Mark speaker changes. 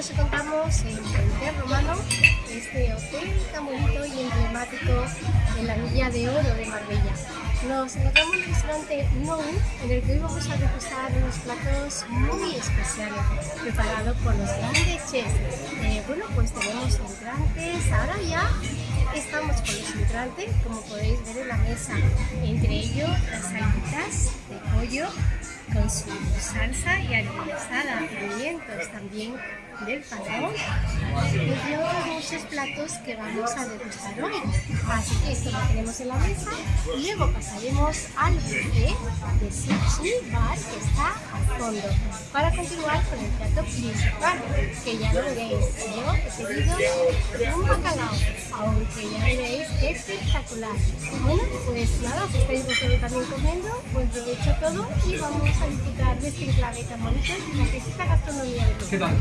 Speaker 1: nos encontramos en Puente Romano, este hotel tan bonito y emblemático en la Villa de Oro de Marbella. Nos encontramos en el restaurante Nou, en el que hoy vamos a degustar unos platos muy especiales preparados por los grandes chefs. Eh, bueno, pues tenemos entrantes, ahora ya estamos con los entrantes, como podéis ver en la mesa, entre ellos las alitas de pollo con su salsa y aderezada, pimientos también del panón y otros muchos platos que vamos a degustar hoy. Así que esto lo tenemos en la mesa luego pasaremos al buffet de sushi bar que está al fondo para continuar con el plato principal que ya lo veréis. Yo he pedido un bacalao, aunque ya veréis espectacular. Bueno, pues nada, si estáis vosotros también comiendo, buen provecho todo y vamos a disfrutar de este enclave tan bonito y la esta gastronomía de
Speaker 2: ¿Qué tal?